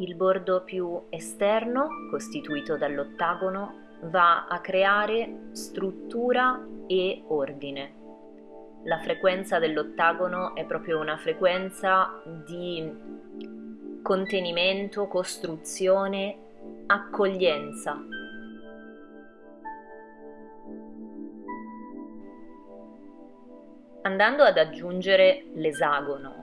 Il bordo più esterno, costituito dall'ottagono, va a creare struttura e ordine. La frequenza dell'ottagono è proprio una frequenza di contenimento, costruzione, accoglienza. Andando ad aggiungere l'esagono,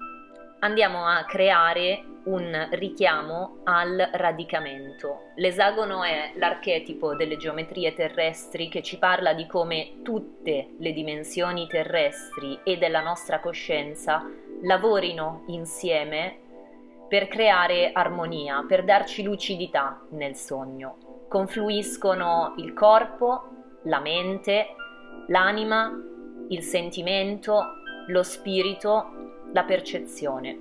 andiamo a creare un richiamo al radicamento. L'esagono è l'archetipo delle geometrie terrestri che ci parla di come tutte le dimensioni terrestri e della nostra coscienza lavorino insieme per creare armonia, per darci lucidità nel sogno. Confluiscono il corpo, la mente, l'anima, il sentimento, lo spirito, la percezione.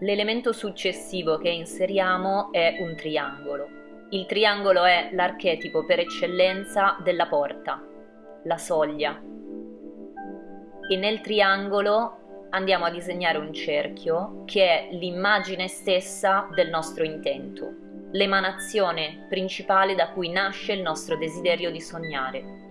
L'elemento successivo che inseriamo è un triangolo. Il triangolo è l'archetipo per eccellenza della porta, la soglia, e nel triangolo andiamo a disegnare un cerchio che è l'immagine stessa del nostro intento, l'emanazione principale da cui nasce il nostro desiderio di sognare.